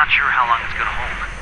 Not sure how long it's gonna hold.